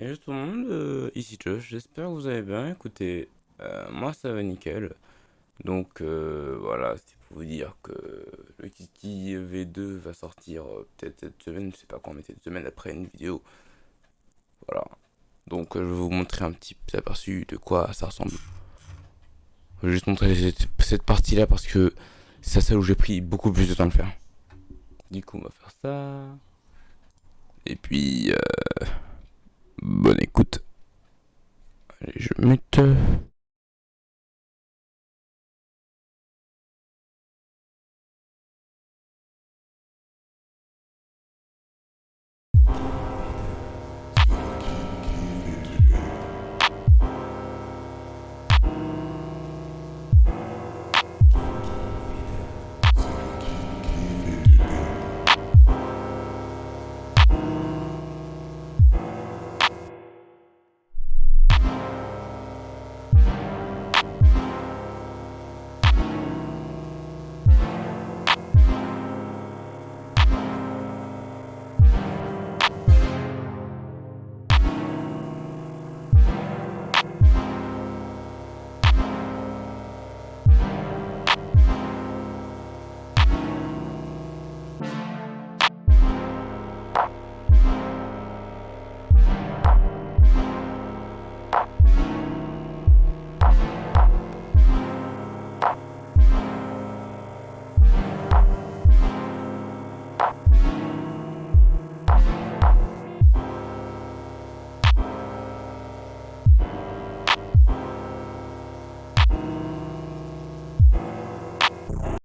Et tout le monde, euh, ici Josh, j'espère que vous allez bien. Écoutez, euh, moi ça va nickel. Donc euh, voilà, c'est pour vous dire que le Kiki V2 va sortir peut-être cette semaine, je sais pas quand, mais cette semaine après une vidéo. Voilà. Donc je vais vous montrer un petit aperçu de quoi ça ressemble. Je vais juste montrer cette, cette partie là parce que c'est celle où j'ai pris beaucoup plus de temps de faire. Du coup, on va faire ça. Et puis, euh, bonne écoute. Allez, je mute.